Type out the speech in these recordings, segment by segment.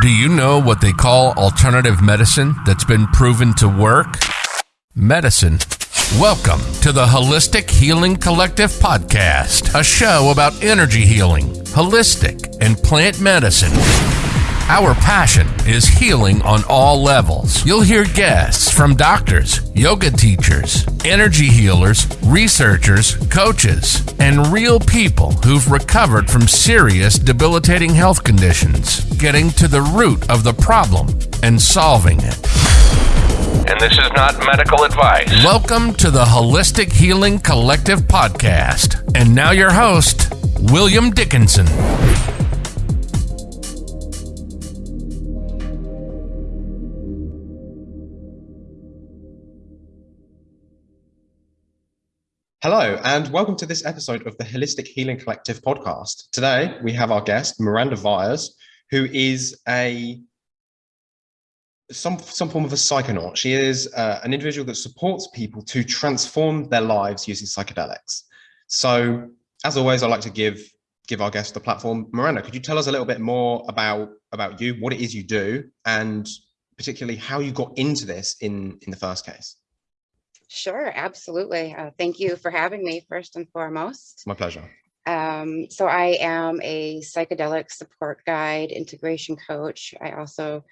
Do you know what they call alternative medicine that's been proven to work? Medicine. Welcome to the Holistic Healing Collective podcast, a show about energy healing, holistic, and plant medicine. Our passion is healing on all levels. You'll hear guests from doctors, yoga teachers, energy healers, researchers, coaches, and real people who've recovered from serious debilitating health conditions, getting to the root of the problem and solving it. And this is not medical advice. Welcome to the Holistic Healing Collective podcast. And now your host, William Dickinson. Hello, and welcome to this episode of the Holistic Healing Collective podcast. Today, we have our guest, Miranda Viers, who is a some some form of a psychonaut. She is uh, an individual that supports people to transform their lives using psychedelics. So, as always, I'd like to give give our guest the platform. Miranda, could you tell us a little bit more about about you, what it is you do, and particularly how you got into this in in the first case? Sure, absolutely. Uh, thank you for having me first and foremost. My pleasure. Um, so I am a psychedelic support guide, integration coach. I also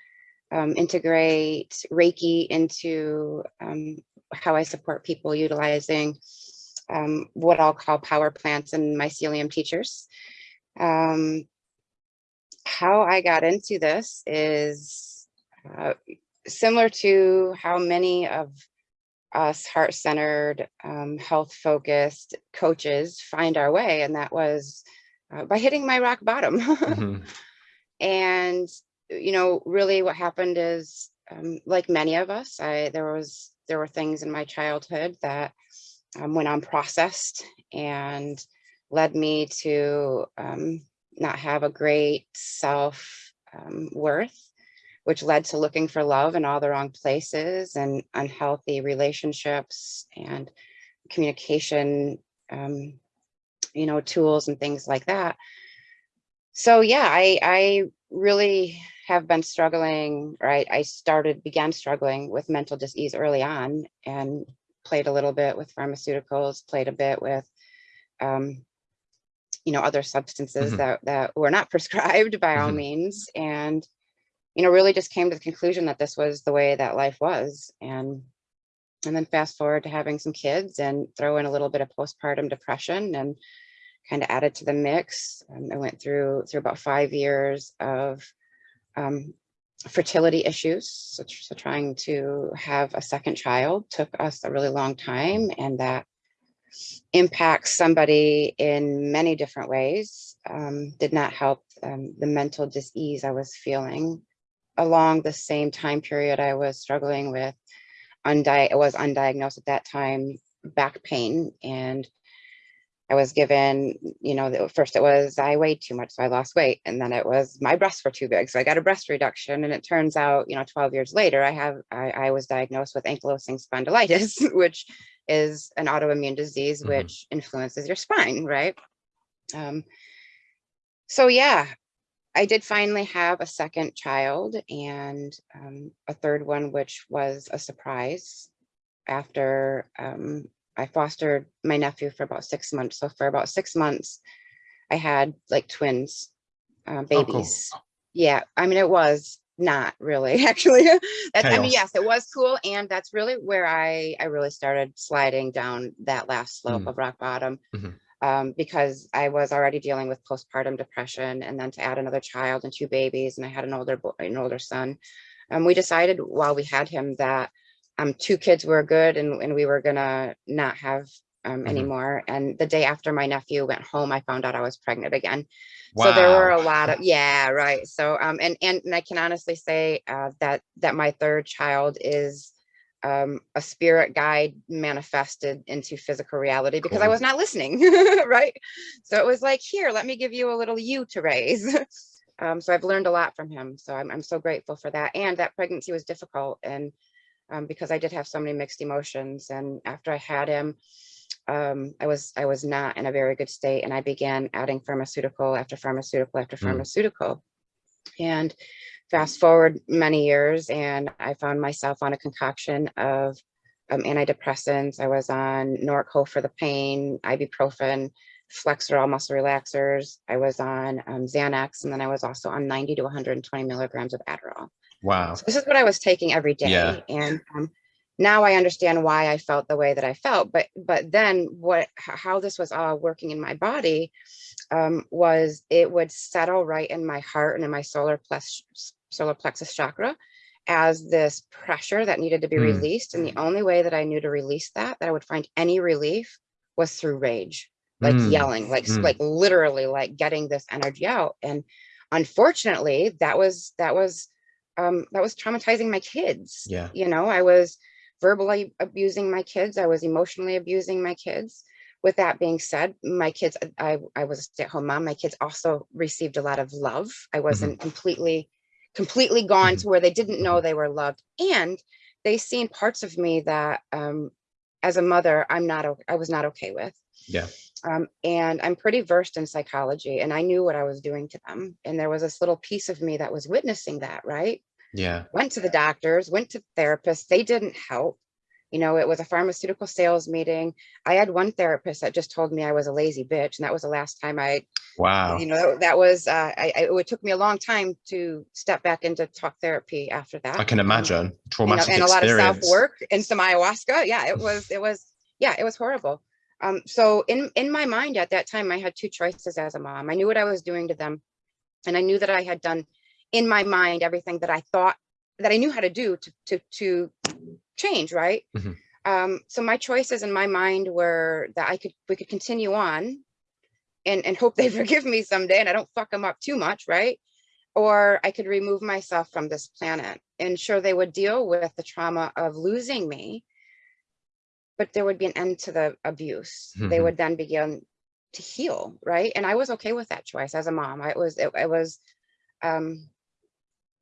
um, integrate Reiki into um, how I support people utilizing um, what I'll call power plants and mycelium teachers. Um, how I got into this is uh, similar to how many of us heart-centered, um, health-focused coaches find our way, and that was uh, by hitting my rock bottom. mm-hmm. And you know, really, what happened is, um, like many of us, I there was there were things in my childhood that um, went unprocessed and led me to um, not have a great self um, worth which led to looking for love in all the wrong places and unhealthy relationships and communication, um, you know, tools and things like that. So yeah, I, I really have been struggling, right? I started, began struggling with mental disease early on and played a little bit with pharmaceuticals, played a bit with, um, you know, other substances mm -hmm. that, that were not prescribed by mm -hmm. all mm-hmm. means. And you know, really just came to the conclusion that this was the way that life was. And and then fast forward to having some kids and throw in a little bit of postpartum depression and kind of added to the mix. Um, I went through through about five years of um, fertility issues. So, so, trying to have a second child took us a really long time and that impacts somebody in many different ways. Um, did not help um, the mental disease I was feeling along the same time period, I was struggling with, undi was undiagnosed at that time, back pain. And I was given, you know, first it was I weighed too much, so I lost weight. And then it was my breasts were too big. So I got a breast reduction. And it turns out, you know, 12 years later, I have, I, I was diagnosed with ankylosing spondylitis, which is an autoimmune disease, mm -hmm. which influences your spine, right? Um, so yeah, I did finally have a second child and um, a third one, which was a surprise after um, I fostered my nephew for about six months. So for about six months, I had like twins, uh, babies. Oh, cool. Yeah, I mean, it was not really actually. that, I mean, yes, it was cool. And that's really where I, I really started sliding down that last slope mm. of rock bottom. Mm -hmm um, because I was already dealing with postpartum depression and then to add another child and two babies and I had an older boy, an older son. Um, we decided while we had him that um, two kids were good and, and we were gonna not have um, mm -hmm. anymore. And the day after my nephew went home, I found out I was pregnant again. Wow. So there were a lot of, yeah, right. So, um, and, and, and I can honestly say uh, that, that my third child is um, a spirit guide manifested into physical reality because cool. I was not listening, right? So it was like, here, let me give you a little you to raise. um, so I've learned a lot from him. So I'm, I'm so grateful for that. And that pregnancy was difficult. And um, because I did have so many mixed emotions. And after I had him, um, I was I was not in a very good state. And I began adding pharmaceutical after pharmaceutical after mm. pharmaceutical. And fast forward many years and I found myself on a concoction of um, antidepressants. I was on Norco for the pain, ibuprofen, Flexeril muscle relaxers. I was on um, Xanax, and then I was also on 90 to 120 milligrams of Adderall. Wow. So this is what I was taking every day. Yeah. And um, now I understand why I felt the way that I felt. But but then what how this was all working in my body um, was it would settle right in my heart and in my solar plexus solar plexus chakra as this pressure that needed to be Mm. released. And the only way that I knew to release that, that I would find any relief was through rage, like Mm. yelling, like Mm. like literally like getting this energy out. And unfortunately, that was that was um, that was traumatizing my kids. Yeah. You know, I was verbally abusing my kids. I was emotionally abusing my kids. With that being said, my kids, I, I was a stay-at-home mom. My kids also received a lot of love. I wasn't completely, completely gone to where they didn't know they were loved. And they seen parts of me that um, as a mother, I'm not, I was not okay with. Yeah. Um, and I'm pretty versed in psychology and I knew what I was doing to them. And there was this little piece of me that was witnessing that, right? Yeah. went to the doctors, went to therapists. They didn't help. You know, it was a pharmaceutical sales meeting. I had one therapist that just told me I was a lazy bitch. And that was the last time I, Wow. you know, that was, uh, I, I, it took me a long time to step back into talk therapy after that. I can Um, imagine you know, traumatic and a lot of self work and some ayahuasca. Yeah, it was, it was, yeah, it was horrible. Um, so in, in my mind at that time, I had two choices as a mom. I knew what I was doing to them. And I knew that I had done in my mind, everything that I thought that I knew how to do to, to, to change. Right. Mhm. Um, so my choices in my mind were that I could, we could continue on and, and hope they forgive me someday and I don't fuck them up too much. Right or I could remove myself from this planet. And sure, they would deal with the trauma of losing me, but there would be an end to the abuse. They Mhm. would then begin to heal, right? And I was okay with that choice as a mom. I was, it, it was, um,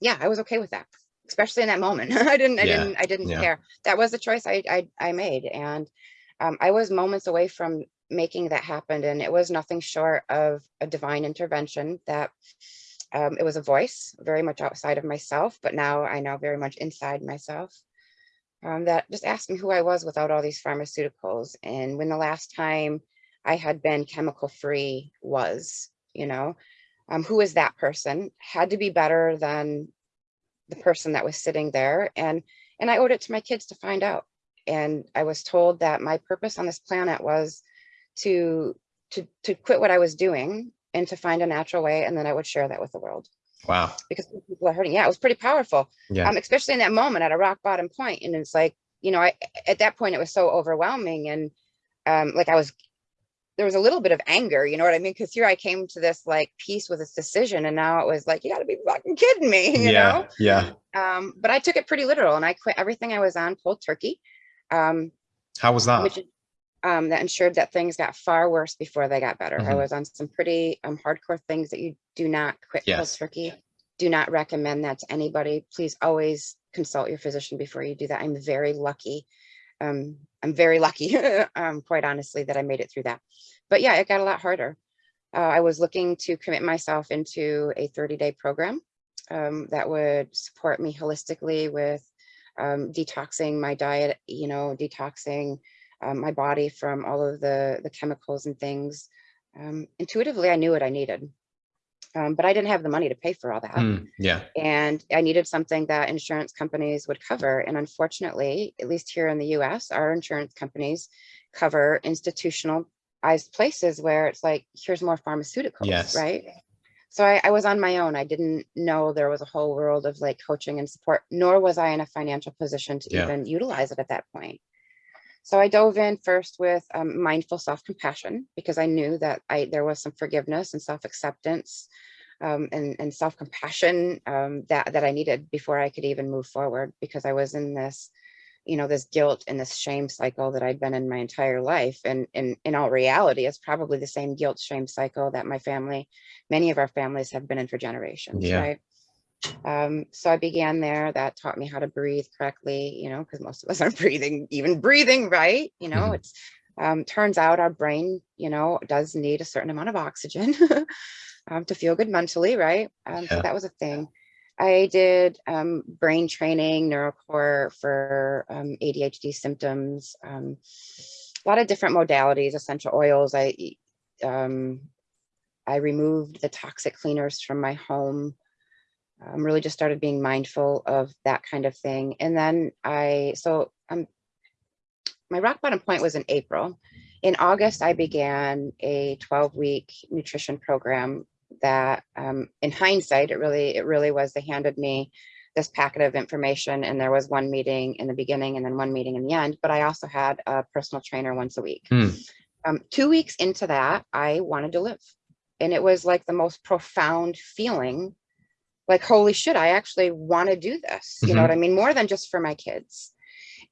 yeah, I was okay with that, especially in that moment. I didn't, I Yeah, didn't, I didn't yeah. care. That was the choice I, I, I made, and um, I was moments away from making that happen, and it was nothing short of a divine intervention that um, it was a voice very much outside of myself, but now I know very much inside myself. Um, that just asked me who I was without all these pharmaceuticals and when the last time I had been chemical free was, you know, um, who is that person? Had to be better than the person that was sitting there. And and I owed it to my kids to find out. And I was told that my purpose on this planet was to to to quit what I was doing and to find a natural way, and then I would share that with the world Wow. because people are hurting. Yeah, it was pretty powerful. Yeah. Um, especially in that moment at a rock bottom point. And it's like, you know, I at that point it was so overwhelming and um like I was there was a little bit of anger, you know what I mean? Because here I came to this like peace with this decision, and now it was like, you gotta be fucking kidding me, you yeah. know? Yeah. Um, but I took it pretty literal and I quit everything I was on cold turkey. Um, How was that? which um, that ensured that things got far worse before they got better. I Mhm. was on some pretty um, hardcore things that you do not quit Yes. cold turkey. Do not recommend that to anybody. Please always consult your physician before you do that. I'm very lucky. Um, I'm very lucky, um, quite honestly, that I made it through that. But yeah, it got a lot harder. Uh, I was looking to commit myself into a 30 day program um, that would support me holistically with um, detoxing my diet, you know, detoxing um, my body from all of the, the chemicals and things. Um, intuitively, I knew what I needed, um, but I didn't have the money to pay for all that. Mm, yeah. And I needed something that insurance companies would cover. And unfortunately, at least here in the US, our insurance companies cover institutionalized places where it's like, here's more pharmaceuticals, Yes. right? So I, I was on my own. I didn't know there was a whole world of like coaching and support, nor was I in a financial position to Yeah. even utilize it at that point. So I dove in first with um, mindful self-compassion because I knew that I there was some forgiveness and self-acceptance um, and, and self-compassion um, that, that I needed before I could even move forward because I was in this, you know, this guilt and this shame cycle that I'd been in my entire life. And in, in all reality, it's probably the same guilt shame cycle that my family, many of our families have been in for generations, Yeah. right? Um, so I began there. That taught me how to breathe correctly, you know, because most of us aren't breathing, even breathing right. You know, Mhm. it's um, turns out our brain, you know, does need a certain amount of oxygen. um, to feel good mentally, right? Um, Yeah. So that was a thing. I did um, brain training, neurocore for um, ADHD symptoms, um, a lot of different modalities, essential oils. I um, I removed the toxic cleaners from my home. Um, really just started being mindful of that kind of thing. And then I, so um, my rock bottom point was in April. In August, I began a 12 week nutrition program that um, in hindsight, it really, it really was, they handed me this packet of information and there was one meeting in the beginning and then one meeting in the end, but I also had a personal trainer once a week. Hmm. Um, two weeks into that, I wanted to live. And it was like the most profound feeling like, holy shit, I actually want to do this. You know what I mean? More than just for my kids.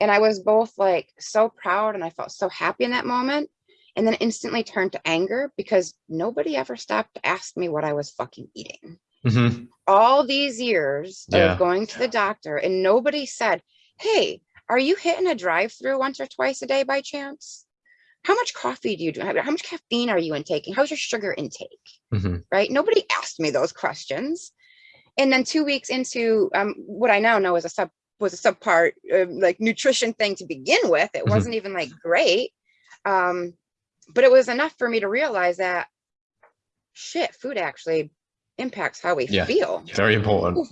And I was both like so proud and I felt so happy in that moment. And then instantly turned to anger because nobody ever stopped to ask me what I was fucking eating. Mhm. All these years Yeah. of going to the doctor and nobody said, Hey, are you hitting a drive through once or twice a day by chance? How much coffee do you do? How how much caffeine are you intaking? How's your sugar intake? Mhm. right? Nobody asked me those questions. And then two weeks into um, what I now know is a sub was a subpart uh, like nutrition thing to begin with. It Mhm. wasn't even like great, um, but it was enough for me to realize that shit, food actually impacts how we Yeah. feel. Very important.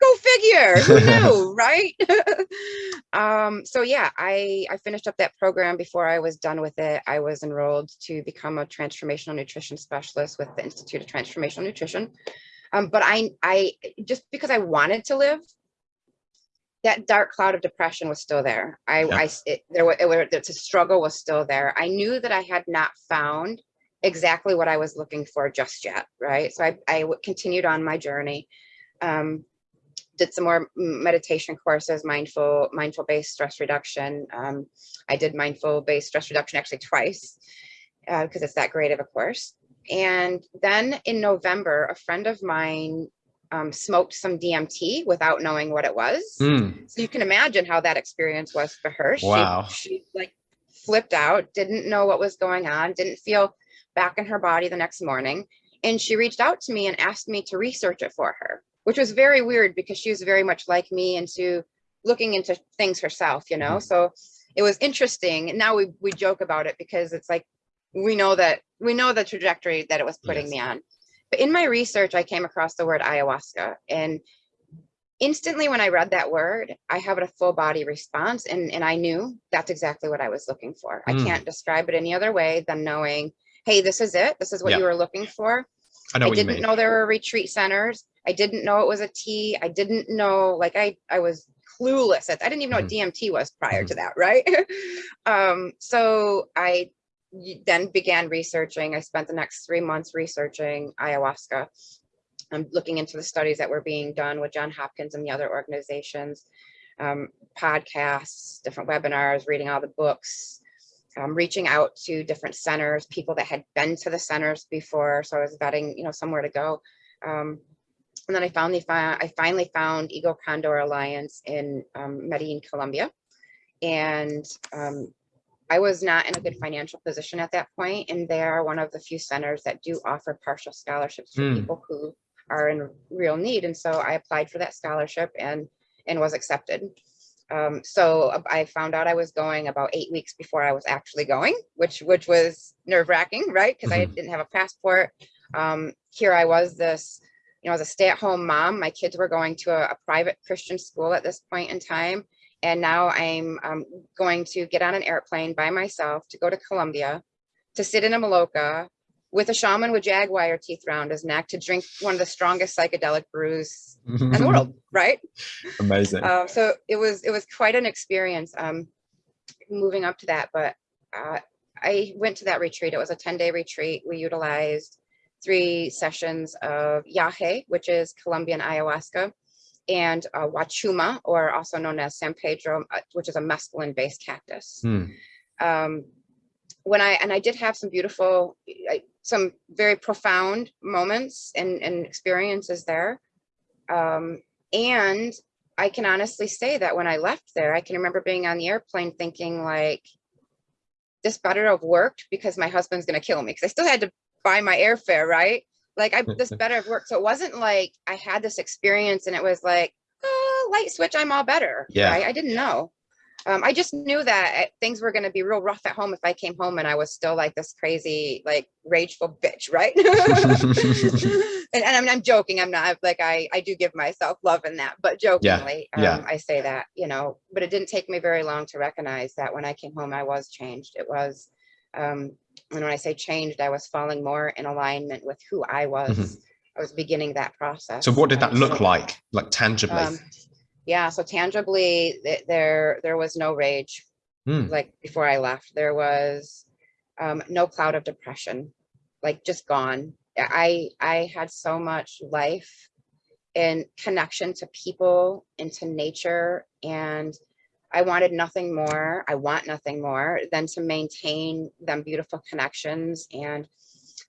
Go figure. Who knew, right? um, so yeah, I I finished up that program before I was done with it. I was enrolled to become a transformational nutrition specialist with the Institute of Transformational Nutrition. Um, but I I just because I wanted to live, that dark cloud of depression was still there. I Yeah. I it, there was it, were- the struggle was still there. I knew that I had not found exactly what I was looking for just yet, right? So I, I continued on my journey. Um, did some more meditation courses, mindful, mindful based stress reduction. Um, I did mindful based stress reduction actually twice because it's that great of a course. And then in November, a friend of mine um, smoked some DMT without knowing what it was. Mm. So you can imagine how that experience was for her. Wow. She, she like flipped out, didn't know what was going on, didn't feel back in her body the next morning. And she reached out to me and asked me to research it for her, which was very weird because she was very much like me into looking into things herself, you know? So it was interesting. And now we, we joke about it because it's like, we know that we know the trajectory that it was putting Yes. me on. But in my research, I came across the word ayahuasca and instantly when I read that word, I have a full body response and, and I knew that's exactly what I was looking for. I Mm. can't describe it any other way than knowing, hey, this is it. This is what Yeah. you were looking for. I know I didn't know there were retreat centers. I didn't know it was a tea. I didn't know, like I, I was clueless. I didn't even know Mm-hmm. what DMT was prior to that, right? um, so I then began researching. I spent the next three months researching ayahuasca. I'm looking into the studies that were being done with John Hopkins and the other organizations, um, podcasts, different webinars, reading all the books, um, reaching out to different centers, people that had been to the centers before. So I was vetting, you know, somewhere to go. Um, and then I finally found, I finally found Eagle Condor Alliance in um, Medellin, Colombia. And um, I was not in a good financial position at that point, and they are one of the few centers that do offer partial scholarships for Hmm. people who are in real need. And so I applied for that scholarship and and was accepted. Um, so uh, I found out I was going about eight weeks before I was actually going, which which was nerve wracking, right? Because I Mhm. didn't have a passport. Um, here I was, this you know, as a stay at home mom. My kids were going to a, a private Christian school at this point in time. And now I'm um, going to get on an airplane by myself to go to Colombia to sit in a Maloka with a shaman with jaguar teeth around his neck to drink one of the strongest psychedelic brews in the world, right? Amazing. Um, so it was it was quite an experience um, moving up to that. But uh, I went to that retreat. It was a 10 day retreat. We utilized three sessions of yahe, which is Colombian ayahuasca, and uh, wachuma, or also known as San Pedro, uh, which is a mescaline based cactus. Hmm. Um, when I and I did have some beautiful, I- some very profound moments and, and experiences there. Um, and I can honestly say that when I left there, I can remember being on the airplane thinking like, this better have worked because my husband's gonna kill me. Because I still had to buy my airfare, right? Like I this better worked. So it wasn't like I had this experience and it was like, oh, light switch, I'm all better. Yeah. Right? I didn't know. Um, I just knew that uh, things were going to be real rough at home if I came home and I was still like this crazy, like rageful bitch, right? and, and I'm, I'm joking. I'm not like I I do give myself love in that, but jokingly, yeah. Um, I say that, you know. But it didn't take me very long to recognize that when I came home, I was changed. It was, um, and when I say changed, I was falling more in alignment with who I was. Mhm. I was beginning that process. So what did that look like, like tangibly? um, yeah, so tangibly, th- there there was no rage Hmm. like before I left. There was um, no cloud of depression, like just gone. I I had so much life and connection to people, into nature, and I wanted nothing more. I want nothing more than to maintain them beautiful connections and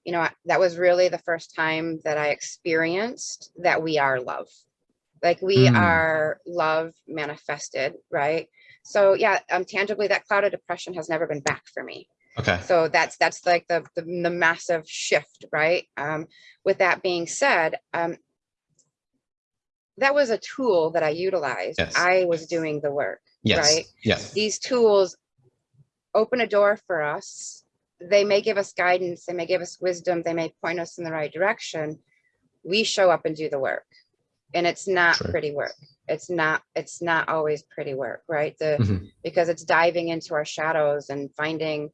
you know, that was really the first time that I experienced that we are love. Like we Mm. are love manifested, right? So yeah, um, tangibly, that cloud of depression has never been back for me. Okay. So that's that's like the the, the massive shift, right? Um, with that being said, um, that was a tool that I utilized. Yes. I was doing the work. Yes. Right. Yeah. These tools open a door for us. They may give us guidance, they may give us wisdom, they may point us in the right direction. We show up and do the work. And it's not True. pretty work. It's not, it's not always pretty work, right? The Mhm. because it's diving into our shadows and finding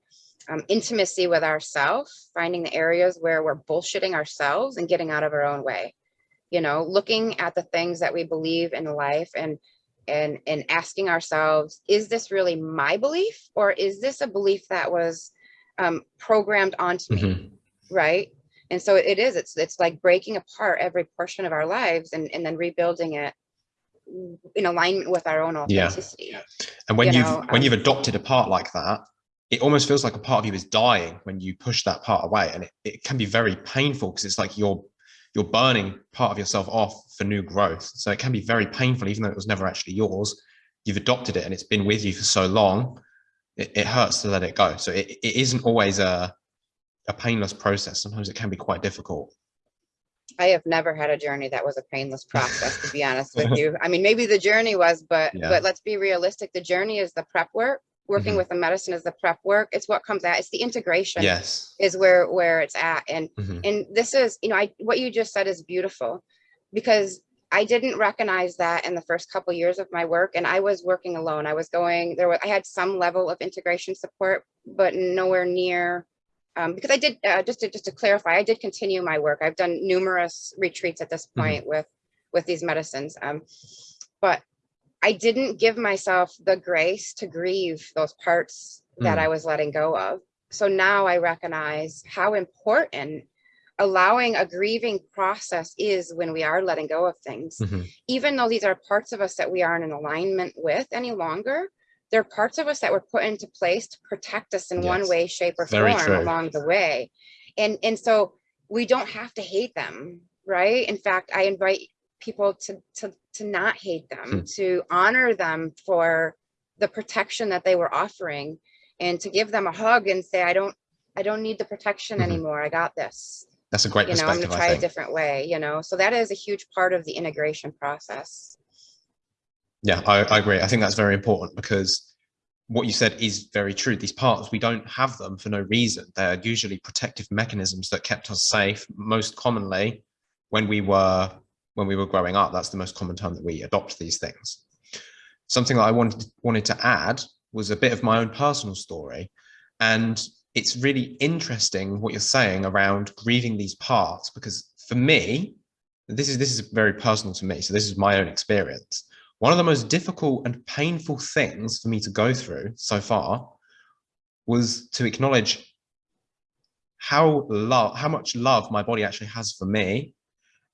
um, intimacy with ourselves, finding the areas where we're bullshitting ourselves and getting out of our own way. You know, looking at the things that we believe in life and and and asking ourselves, is this really my belief or is this a belief that was um, programmed onto me? Mhm. right and so it is it's it's like breaking apart every portion of our lives and and then rebuilding it in alignment with our own Yeah. authenticity And when you you've know, when um, you've adopted a part like that, it almost feels like a part of you is dying when you push that part away, and it, it can be very painful because it's like you're you're burning part of yourself off for new growth. So it can be very painful, even though it was never actually yours. You've adopted it, and it's been with you for so long. It, it hurts to let it go. So it, it isn't always a a painless process. Sometimes it can be quite difficult. i have never had a journey that was a painless process to be honest with you i mean maybe the journey was but Yeah. but let's be realistic the journey is the prep work working Mhm. with the medicine is the prep work it's what comes out it's the integration Yes. is where where it's at and Mhm. and this is you know i what you just said is beautiful because i didn't recognize that in the first couple years of my work and i was working alone i was going there was i had some level of integration support but nowhere near um, because i did uh, just to just to clarify i did continue my work i've done numerous retreats at this Mhm. point with with these medicines um, but i didn't give myself the grace to grieve those parts that Mm. i was letting go of so now I recognize how important allowing a grieving process is when we are letting go of things. Mhm. Even though these are parts of us that we aren't in alignment with any longer, they're parts of us that were put into place to protect us in one way, shape, or Very form true. along the way. And and so we don't have to hate them, right? In fact, I invite people to to to not hate them, Hmm. to honor them for the protection that they were offering and to give them a hug and say, I don't, I don't need the protection Mhm. anymore. I got this. That's a great You know, I'm gonna try a different way, you know. So that is a huge part of the integration process. Yeah, I, I agree. I think that's very important because what you said is very true. These parts, we don't have them for no reason. They're usually protective mechanisms that kept us safe. Most commonly, when we were when we were growing up, that's the most common time that we adopt these things. Something that I wanted wanted to add was a bit of my own personal story, and it's really interesting what you're saying around grieving these parts because for me, this is this is very personal to me. So this is my own experience one of the most difficult and painful things for me to go through so far was to acknowledge how love how much love my body actually has for me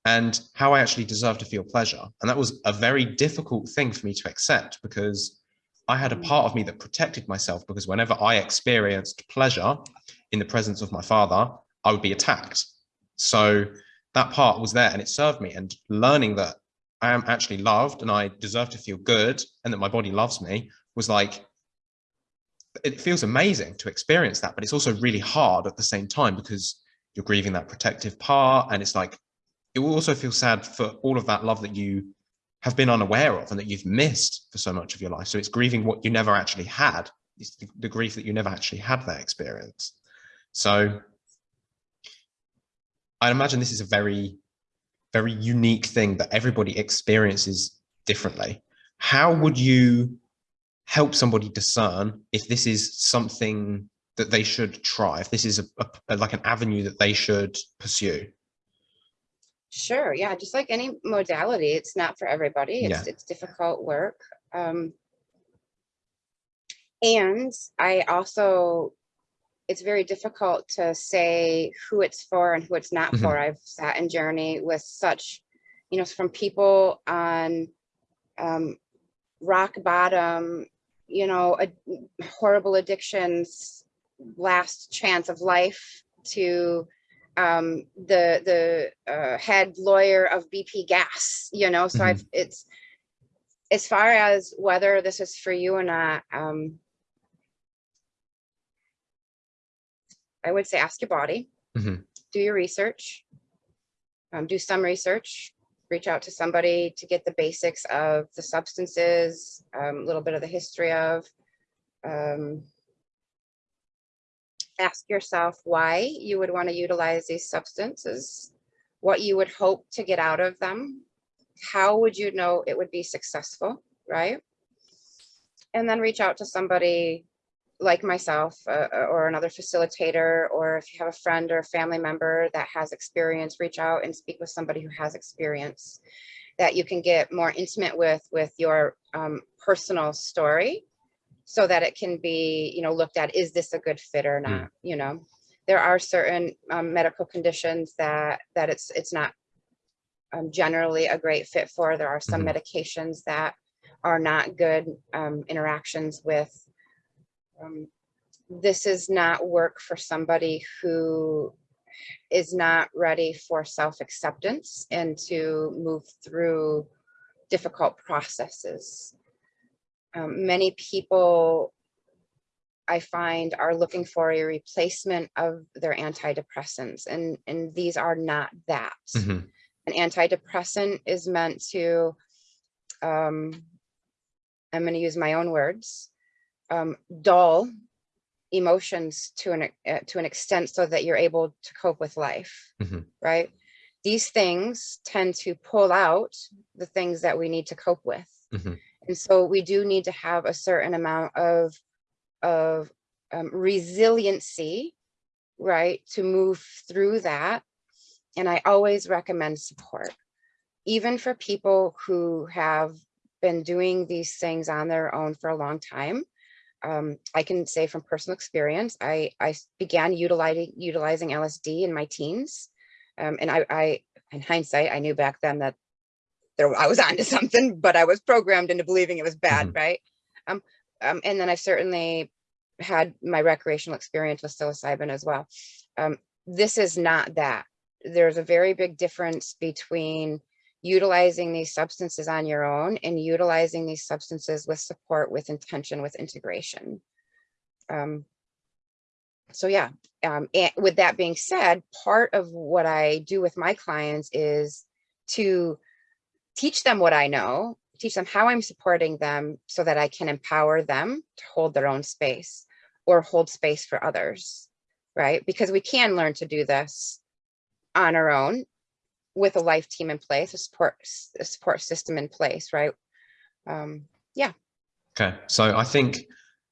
and how I actually deserve to feel pleasure. And that was a very difficult thing for me to accept because I had a mm. part of me that protected myself because whenever I experienced pleasure in the presence of my father, I would be attacked. So that part was there and it served me. And learning that I am actually loved and I deserve to feel good and that my body loves me was like, it feels amazing to experience that, but it's also really hard at the same time because you're grieving that protective part and it's like it will also feel sad for all of that love that you have been unaware of and that you've missed for so much of your life. So it's grieving what you never actually had. It's the, the grief that you never actually had that experience. So i imagine this is a very very unique thing that everybody experiences differently. How would you help somebody discern if this is something that they should try if this is a, a, like an avenue that they should pursue Sure, yeah, just like any modality, it's not for everybody. It's Yeah. it's difficult work. Um, and I also, it's very difficult to say who it's for and who it's not Mhm. for. I've sat in journey with such, you know, from people on um, rock bottom, you know, a, horrible addictions, last chance of life to um, the the uh, head lawyer of BP Gas. You know, so I've it's as far as whether this is for you or not. Um, I would say ask your body, Mhm. do your research, um, do some research, reach out to somebody to get the basics of the substances, um, a little bit of the history of. Um, ask yourself why you would want to utilize these substances, what you would hope to get out of them, how would you know it would be successful, right? And then reach out to somebody like myself uh, or another facilitator, or if you have a friend or a family member that has experience, reach out and speak with somebody who has experience that you can get more intimate with with your um, personal story so that it can be you know looked at is this a good fit or not you know there are certain um, medical conditions that that it's it's not um, generally a great fit for there are some Mhm. medications that are not good um, interactions with um, this is not work for somebody who is not ready for self-acceptance and to move through difficult processes. Um, many people I find are looking for a replacement of their antidepressants and, and these are not that. Mhm. An antidepressant is meant to, um, I'm going to use my own words, um, dull emotions to an uh, to an extent so that you're able to cope with life Mhm. right these things tend to pull out the things that we need to cope with Mhm. And so we do need to have a certain amount of of um, resiliency right to move through that and i always recommend support even for people who have been doing these things on their own for a long time um, I can say from personal experience, I, I began utilizing utilizing LSD in my teens. Um, and I, I, in hindsight, I knew back then that there I was onto something, but I was programmed into believing it was bad, right? Um, um, and then I certainly had my recreational experience with psilocybin as well. Um, this is not that. There's a very big difference between utilizing these substances on your own and utilizing these substances with support, with intention, with integration. Um, so yeah, um, and with that being said, part of what I do with my clients is to teach them what I know, teach them how I'm supporting them so that I can empower them to hold their own space or hold space for others, right? Because we can learn to do this on our own with a life team in place, a support a support system in place, right? Um, yeah. Okay, so I think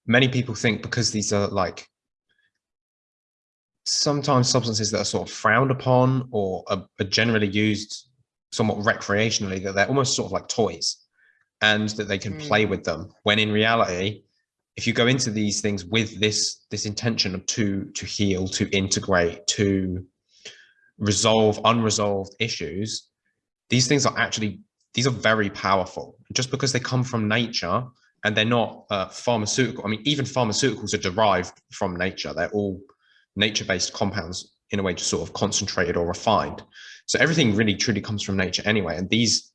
many people think because these are like sometimes substances that are sort of frowned upon or are, are generally used somewhat recreationally, that they're almost sort of like toys and that they can play with them. When in reality, if you go into these things with this this intention of to to heal, to integrate, to resolve unresolved issues, these things are actually these are very powerful. Just because they come from nature and they're not uh, pharmaceutical. I mean, even pharmaceuticals are derived from nature. They're all nature-based compounds in a way just sort of concentrated or refined. So everything really truly comes from nature anyway. And these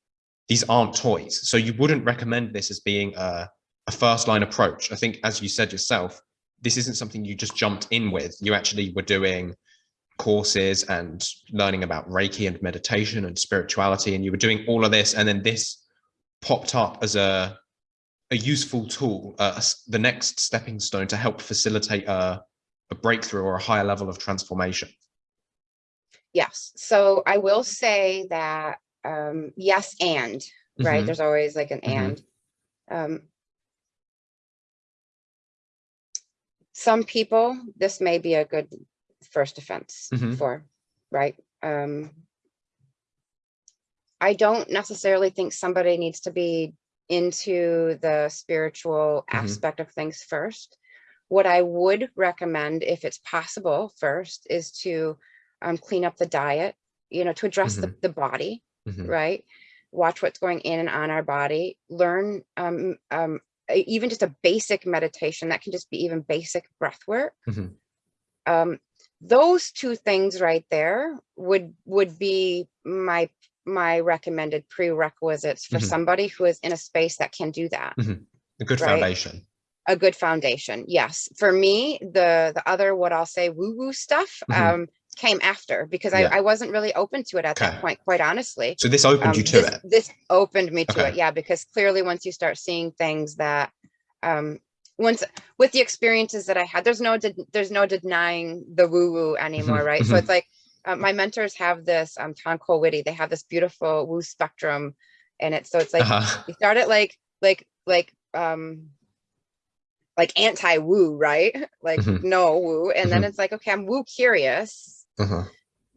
these aren't toys. So you wouldn't recommend this as being a, a first line approach. I think, as you said yourself, this isn't something you just jumped in with. You actually were doing courses and learning about Reiki and meditation and spirituality, and you were doing all of this, and then this popped up as a a useful tool, uh, the next stepping stone to help facilitate a, a breakthrough or a higher level of transformation. Yes. So I will say that um, yes, and right. Mhm. There's always like an Mhm. and. Um, some people, this may be a good first offense Mhm. for, right? Um, I don't necessarily think somebody needs to be into the spiritual Mhm. aspect of things first. What I would recommend, if it's possible first, is to um, clean up the diet, you know, to address the, the body, Mhm. right? Watch what's going in and on our body, learn um, um, even just a basic meditation that can just be even basic breath work. Mhm. Um, those two things right there would would be my my recommended prerequisites for Mhm. somebody who is in a space that can do that A good Right. foundation. a good foundation yes for me the the other what i'll say woo woo stuff Mhm. um came after because I, Yeah. I wasn't really open to it at Okay. that point quite honestly So this opened um, you to this, it. this opened me to Okay. it yeah because clearly once you start seeing things that um once with the experiences that i had there's no there's no denying the woo woo anymore Mhm, right so mhm. it's like uh, my mentors have this um Tom Witty they have this beautiful woo spectrum and it's so it's like Uh-huh. you start it like like like um like anti woo right like Mhm. no woo and then Mhm. it's like okay i'm woo curious Uh-huh.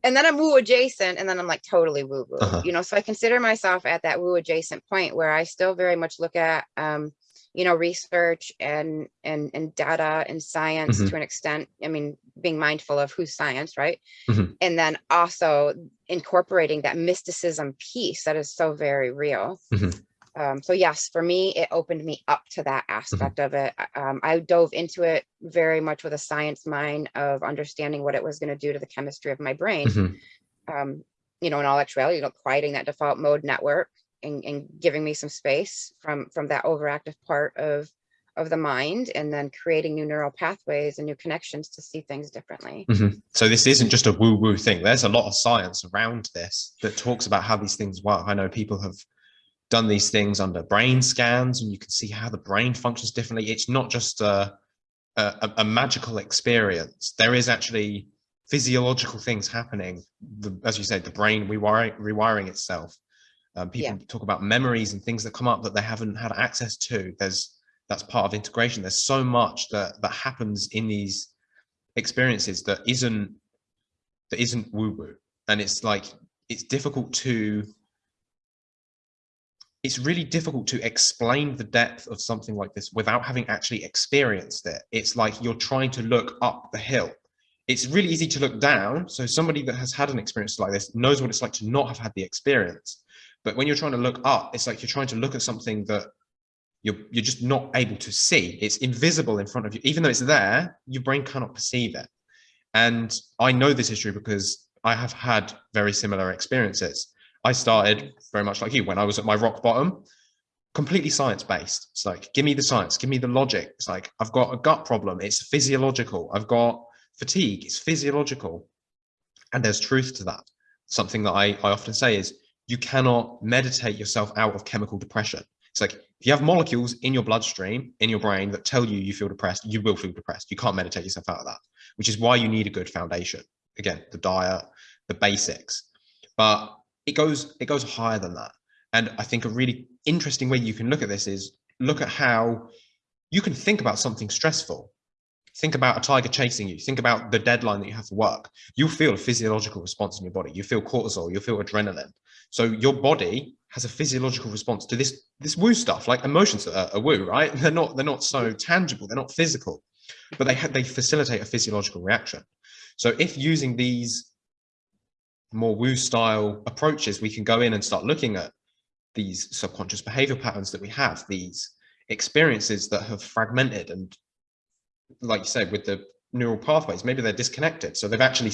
and then I'm woo adjacent, and then I'm like totally woo woo. Uh-huh. You know, so I consider myself at that woo adjacent point where I still very much look at, um, you know, research and and and data and science Mhm. to an extent. I mean, being mindful of who's science, right? Mhm. And then also incorporating that mysticism piece that is so very real. Mhm. Um, so yes, for me, it opened me up to that Mm-hmm. aspect of it. Um, I dove into it very much with a science mind of understanding what it was going to do to the chemistry of my brain Mhm. um, you know, in all actuality, you know, quieting that default mode network and, and giving me some space from from that overactive part of of the mind and then creating new neural pathways and new connections to see things differently. Mhm. So this isn't just a woo-woo thing. There's a lot of science around this that talks about how these things work. I know people have done these things under brain scans, and you can see how the brain functions differently. It's not just a a, a magical experience. There is actually physiological things happening. The, as you said, the brain rewiring, rewiring itself. Um, people talk about memories and things that come up that they haven't had access to. There's that's part of integration. There's so much that that happens in these experiences that isn't that isn't woo woo, and it's like it's difficult to. It's really difficult to explain the depth of something like this without having actually experienced it. It's like you're trying to look up the hill. It's really easy to look down. So somebody that has had an experience like this knows what it's like to not have had the experience. But when you're trying to look up, it's like you're trying to look at something that you're you're just not able to see. It's invisible in front of you. Even though it's there, your brain cannot perceive it. And I know this is true because I have had very similar experiences. I started very much like you when I was at my rock bottom, completely science based. It's like, give me the science, give me the logic. It's like, I've got a gut problem, it's physiological. I've got fatigue, it's physiological. And there's truth to that. Something that I, I often say is you cannot meditate yourself out of chemical depression. It's like if you have molecules in your bloodstream, in your brain that tell you you feel depressed, you will feel depressed. You can't meditate yourself out of that, which is why you need a good foundation. Again, the diet, the basics. But it goes it goes higher than that. And I think a really interesting way you can look at this is look at how you can think about something stressful. Think about a tiger chasing you. Think about the deadline that you have for work. You'll feel a physiological response in your body. You feel cortisol, you'll feel adrenaline. So your body has a physiological response to this this woo stuff. Like emotions are, are woo, right? They're not they're not so tangible. They're not physical, but they they facilitate a physiological reaction. So if using these more woo style approaches, we can go in and start looking at these subconscious behavior patterns that we have, these experiences that have fragmented and, like you said, with the neural pathways, maybe they're disconnected. So they've actually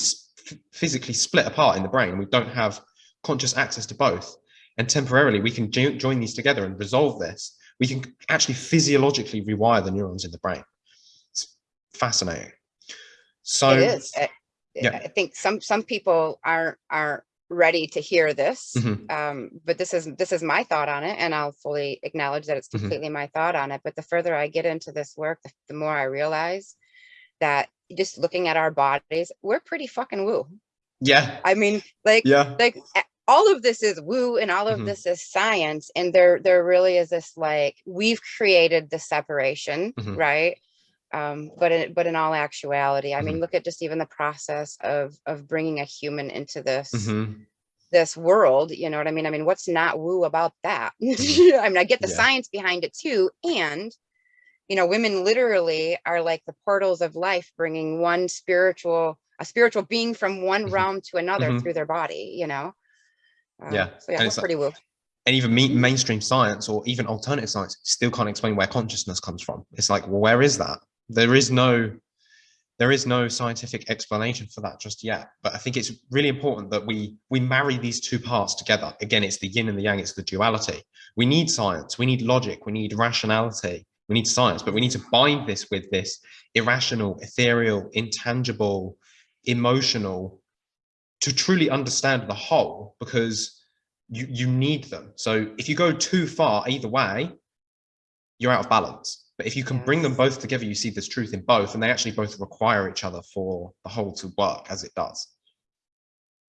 physically split apart in the brain. We don't have conscious access to both. And temporarily, we can jo- join these together and resolve this. We can actually physiologically rewire the neurons in the brain. It's fascinating. So, it is. Yeah. I think some, some people aren't, aren't ready to hear this. Mhm. Um, but this is, this is my thought on it and I'll fully acknowledge that it's Mhm. completely my thought on it. But the further I get into this work, the, the more I realize that just looking at our bodies, we're pretty fucking woo. Yeah. I mean, like, Yeah. like all of this is woo and all of Mhm. this is science and there there really is this like we've created the separation Mhm. right um but in but in all actuality i Mm-hmm. mean look at just even the process of of bringing a human into this Mhm. this world you know what i mean i mean what's not woo about that i mean i get the Yeah. science behind it too and you know women literally are like the portals of life bringing one spiritual a spiritual being from one Mhm. realm to another Mhm. through their body you know Um, Yeah, so yeah and we're it's like- pretty woo and even me, mainstream science or even alternative science still can't explain where consciousness comes from. It's like, well, where is that? There is no, there is no scientific explanation for that just yet. But I think it's really important that we we marry these two parts together. Again, it's the yin and the yang. It's the duality. We need science. We need logic. We need rationality. We need science, but we need to bind this with this irrational, ethereal, intangible, emotional, to truly understand the whole. Because you you need them so if you go too far either way you're out of balance but if you can bring them both together you see this truth in both and they actually both require each other for the whole to work as it does.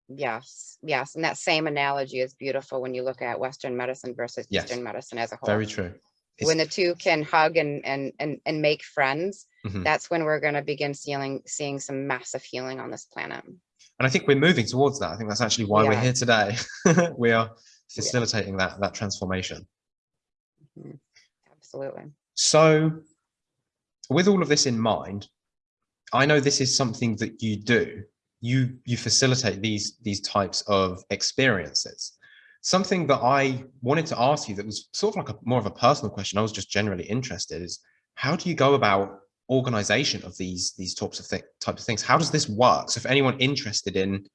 Yes yes and that same analogy is beautiful when you look at western medicine versus Yes. eastern medicine as a whole. Very true. It's- when the two can hug and and and, and make friends Mhm. that's when we're going to begin seeing seeing some massive healing on this planet. And i think we're moving towards that. I think that's actually why we're here today. We are facilitating that that transformation. Mhm. absolutely So, with all of this in mind, I know this is something that you do. You you facilitate these these types of experiences. Something that I wanted to ask you that was sort of like a more of a personal question. I was just generally interested is how do you go about organization of these these types of types of things? How does this work? So, if anyone interested in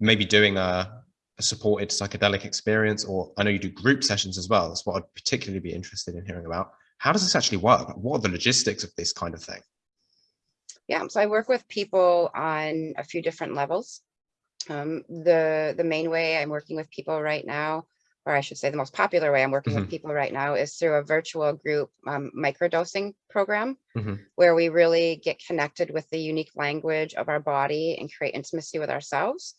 maybe doing a a supported psychedelic experience, or I know you do group sessions as well. That's what I'd particularly be interested in hearing about. How does this actually work? What are the logistics of this kind of thing? Yeah, so I work with people on a few different levels. Um, the the main way I'm working with people right now, or I should say the most popular way I'm working with people right now is through a virtual group um, microdosing program Mhm. where we really get connected with the unique language of our body and create intimacy with ourselves.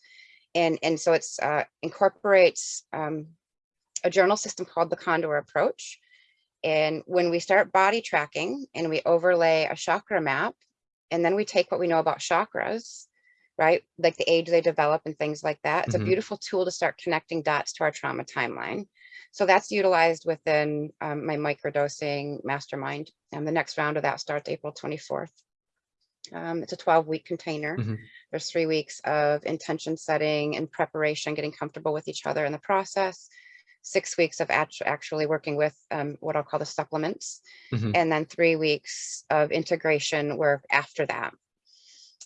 And, and so it's uh, incorporates um, a journal system called the Condor Approach. And when we start body tracking and we overlay a chakra map, and then we take what we know about chakras, right? Like the age they develop and things like that. It's Mhm. a beautiful tool to start connecting dots to our trauma timeline. So that's utilized within um, my microdosing mastermind. And the next round of that starts April 24th. Um, it's a 12 week container. Mhm. There's three weeks of intention setting and preparation, getting comfortable with each other in the process. Six weeks of actu- actually working with um, what I'll call the supplements Mhm. and then three weeks of integration work after that.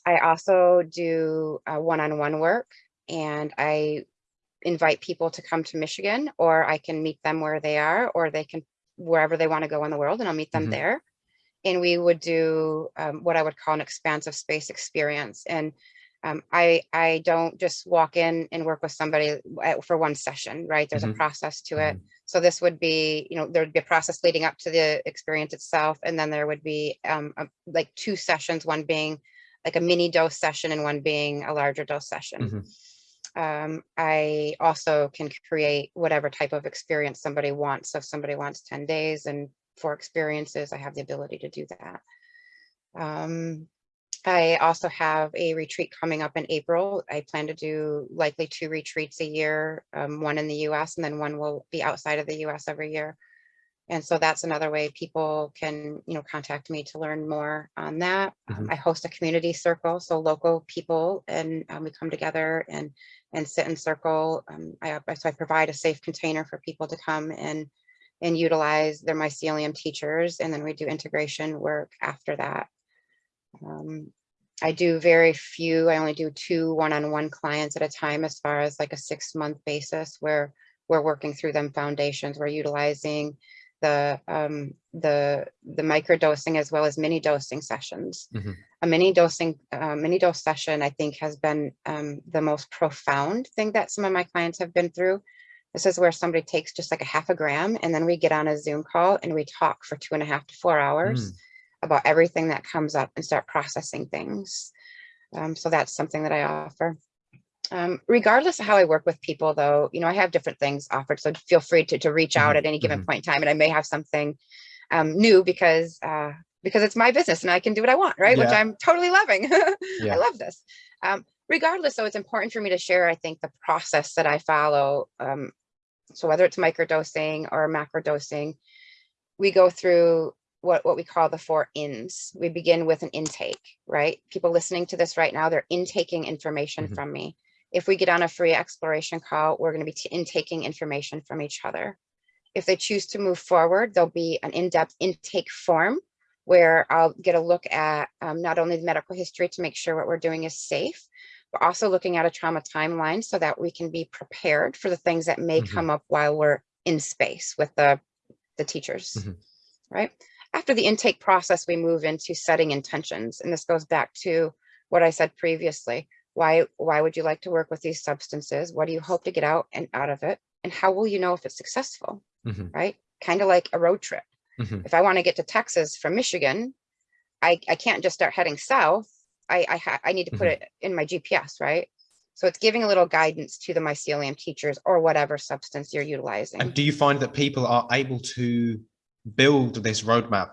I also do uh, one-on-one work and I invite people to come to Michigan or I can meet them where they are or they can wherever they want to go in the world and I'll meet them Mhm. there. And we would do um, what I would call an expansive space experience. And um, I, I don't just walk in and work with somebody for one session, right? There's Mhm. a process to it. Mhm. So this would be, you know, there would be a process leading up to the experience itself. And then there would be um, a- like two sessions, one being like a mini dose session and one being a larger dose session. Mhm. Um, I also can create whatever type of experience somebody wants. So if somebody wants 10 days and four experiences, I have the ability to do that. Um, I also have a retreat coming up in April. I plan to do likely two retreats a year, um, one in the US and then one will be outside of the US every year. And so that's another way people can, you know, contact me to learn more on that. Um, Mhm. I host a community circle, so local people and um, we come together and and sit in circle. Um, I, I- so I provide a safe container for people to come and and utilize their mycelium teachers, and then we do integration work after that. Um, I do very few, I only do two one-on-one clients at a time as far as like a six-month basis where we're working through them foundations. We're utilizing the um, the the micro dosing as well as mini dosing sessions. Mhm. A mini dosing uh, mini dose session, I think, has been um, the most profound thing that some of my clients have been through. This is where somebody takes just like a half a gram, and then we get on a Zoom call and we talk for two and a half to four hours about everything that comes up and start processing things. Um, so that's something that I offer. Um, regardless of how I work with people though, you know, I have different things offered. So feel free to, to reach out Mhm, at any given point in time and I may have something um, new because, uh, because it's my business and I can do what I want, right? Which I'm totally loving. Yeah. I love this. Um, regardless, though, it's important for me to share, I think, the process that I follow. Um, so whether it's microdosing or macrodosing, we go through what, what we call the four ins. We begin with an intake, right? People listening to this right now, they're intaking information Mhm. from me. If we get on a free exploration call, we're going to be intaking information from each other. If they choose to move forward, there'll be an in-depth intake form where I'll get a look at um, not only the medical history to make sure what we're doing is safe, but also looking at a trauma timeline so that we can be prepared for the things that may Mhm. come up while we're in space with the, the teachers, Mhm. right? After the intake process, we move into setting intentions. And this goes back to what I said previously. Why, why would you like to work with these substances? What do you hope to get out and out of it? And how will you know if it's successful, Mhm. right? Kind of like a road trip Mhm. if I want to get to Texas from Michigan, I, I can't just start heading south. I I, I need to put Mhm. it in my GPS, right? So it's giving a little guidance to the mycelium teachers or whatever substance you're utilizing. And do you find that people are able to build this roadmap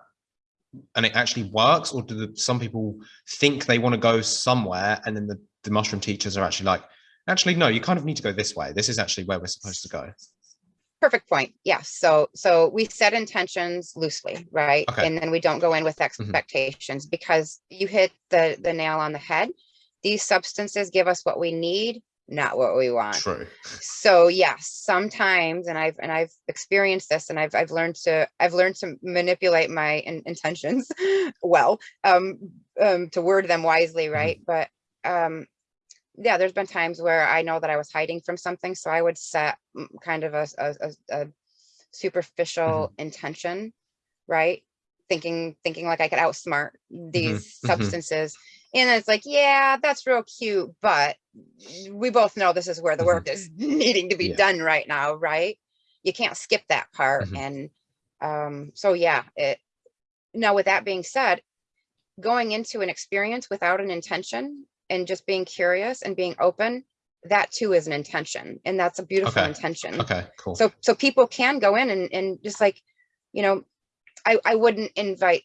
and it actually works? Or do the, some people think they want to go somewhere and then the, the mushroom teachers are actually like, actually, no, you kind of need to go this way. This is actually where we're supposed to go. Perfect point. Yes. So so we set intentions loosely, right? Okay. And then we don't go in with mm-hmm. expectations because you hit the the nail on the head. These substances give us what we need, not what we want. True. so yes sometimes and i've and i've experienced this and i've i've learned to i've learned to manipulate my in, intentions well um um to word them wisely right but um yeah there's been times where i know that i was hiding from something so i would set mm, kind of a, a, a, a superficial intention right thinking thinking like i could outsmart these mhm. substances and it's like yeah that's real cute but we both know this is where the work is needing to be Yeah. done right now right you can't skip that part Mhm. and um so yeah it now with that being said going into an experience without an intention and just being curious and being open that too is an intention and that's a beautiful Okay. intention Okay, cool. so so people can go in and, and just like you know i i wouldn't invite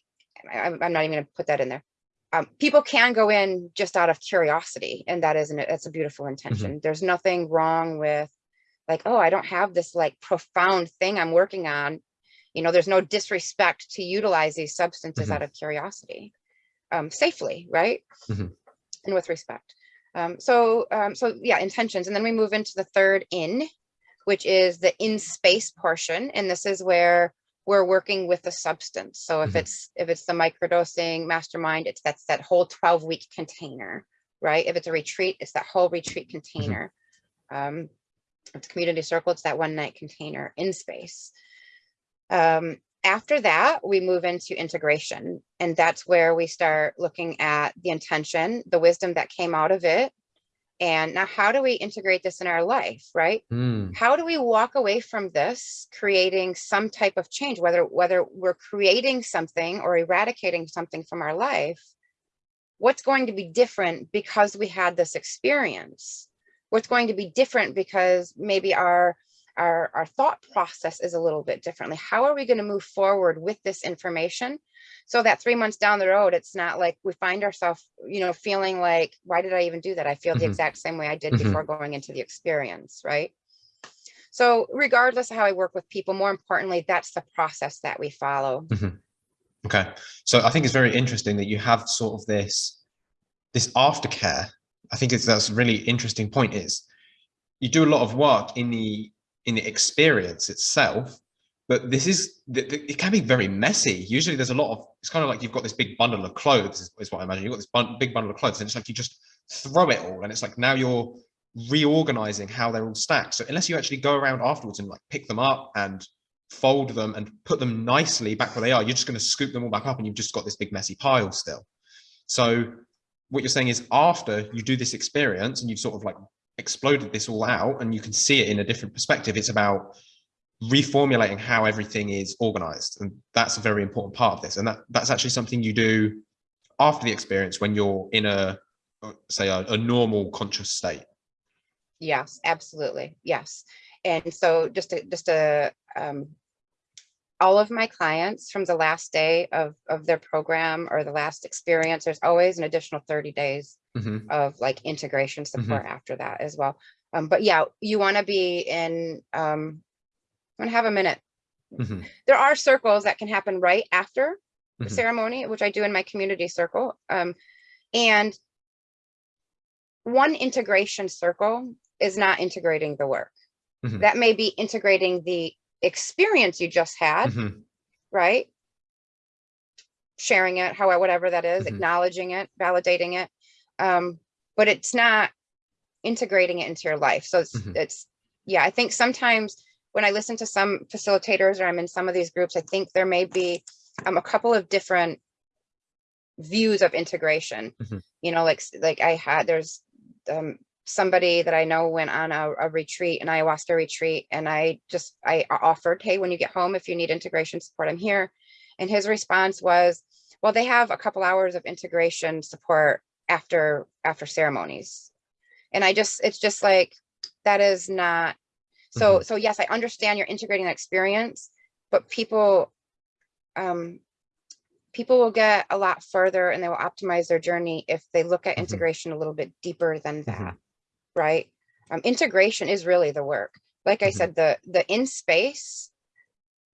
I, i'm I'm not even gonna put that in there um, people can go in just out of curiosity and that isn't it that's a beautiful intention. There's nothing wrong with like oh i don't have this like profound thing i'm working on. You know there's no disrespect to utilize these substances Mhm. out of curiosity um, safely right? Mhm. and with respect. Um, so um, so yeah intentions. And then we move into the third in which is the in space portion. And this is where we're working with the substance. So if Mhm. it's if it's the microdosing mastermind it's that's that whole 12 week container right? If it's a retreat it's that whole retreat container. Um it's community circle it's that one night container in space. Um after that we move into integration and that's where we start looking at the intention the wisdom that came out of it and now how do we integrate this in our life right? Mm, how do we walk away from this creating some type of change whether whether we're creating something or eradicating something from our life? What's going to be different because we had this experience? What's going to be different because maybe our our, our thought process is a little bit differently how are we going to move forward with this information so that three months down the road it's not like we find ourselves you know feeling like why did i even do that i feel the Mhm. exact same way i did Mhm. before going into the experience right so regardless of how I work with people, more importantly, that's the process that we follow. okay. So I think it's very interesting that you have sort of this this aftercare. I think it's that's a really interesting point is you do a lot of work in the in the experience itself, but this is it can be very messy. Usually there's a lot of it's kind of like you've got this big bundle of clothes is, is what I imagine. You've got this bun- big bundle of clothes and it's like you just throw it all and it's like now you're reorganizing how they're all stacked. So unless you actually go around afterwards and like pick them up and fold them and put them nicely back where they are. You're just going to scoop them all back up and you've just got this big messy pile still. So what you're saying is after you do this experience and you've sort of like exploded this all out and you can see it in a different perspective, it's about reformulating how everything is organized. And that's a very important part of this. And that, that's actually something you do after the experience when you're in a, say a, a normal conscious state. Yes, absolutely. Yes. And so just to, just to, um, all of my clients from the last day of, of their program or the last experience, there's always an additional 30 days mm -hmm. of like integration mm-hmm. support mm -hmm. after that as well. Um, but yeah, you want to be in, um, I'm gonna have a minute. Mm -hmm. There are circles that can happen right after the mm-hmm. ceremony, which I do in my community circle. Um, and one integration circle is not integrating the work. Mm -hmm. That may be integrating the experience you just had, mm -hmm. right? Sharing it, however, whatever that is, mm -hmm. acknowledging it, validating it. Um, but it's not integrating it into your life. So it's, mm-hmm. it's, yeah, I think sometimes when I listen to some facilitators or I'm in some of these groups, I think there may be um, a couple of different views of integration. Mm-hmm. You know, like like I had there's um, somebody that I know went on a, a, retreat, an ayahuasca retreat, and I just, I offered, hey, when you get home, if you need integration support, I'm here. And his response was, well, they have a couple hours of integration support after, after ceremonies. And I just, it's just like, that is not, so, mm -hmm. so yes, I understand you're integrating that experience, but people, um, people will get a lot further and they will optimize their journey if they look at mm -hmm. integration a little bit deeper than mm-hmm. that, mm -hmm. Right? Um, integration is really the work. Like I mm -hmm. said, the the in space,